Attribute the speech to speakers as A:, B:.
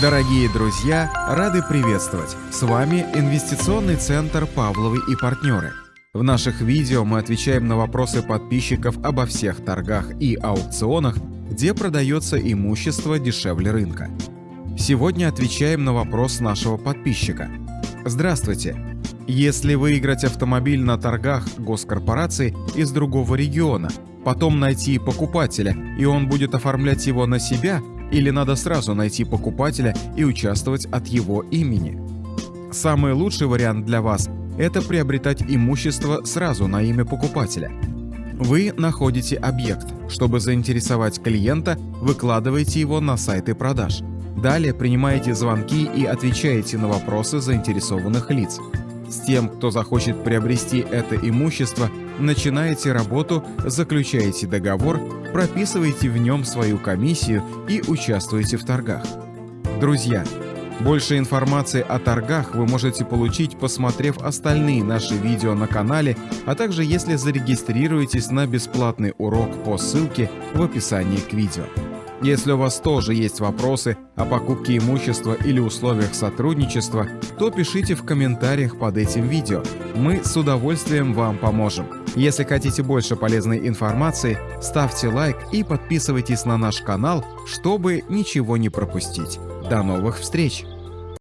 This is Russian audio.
A: Дорогие друзья, рады приветствовать! С вами Инвестиционный центр «Павловы и партнеры». В наших видео мы отвечаем на вопросы подписчиков обо всех торгах и аукционах, где продается имущество дешевле рынка. Сегодня отвечаем на вопрос нашего подписчика. Здравствуйте! Если выиграть автомобиль на торгах госкорпорации из другого региона, потом найти покупателя, и он будет оформлять его на себя, или надо сразу найти покупателя и участвовать от его имени. Самый лучший вариант для вас – это приобретать имущество сразу на имя покупателя. Вы находите объект. Чтобы заинтересовать клиента, выкладываете его на сайты продаж. Далее принимаете звонки и отвечаете на вопросы заинтересованных лиц. С тем, кто захочет приобрести это имущество, начинаете работу, заключаете договор, прописываете в нем свою комиссию и участвуете в торгах. Друзья, больше информации о торгах вы можете получить, посмотрев остальные наши видео на канале, а также если зарегистрируетесь на бесплатный урок по ссылке в описании к видео. Если у вас тоже есть вопросы о покупке имущества или условиях сотрудничества, то пишите в комментариях под этим видео. Мы с удовольствием вам поможем. Если хотите больше полезной информации, ставьте лайк и подписывайтесь на наш канал, чтобы ничего не пропустить. До новых встреч!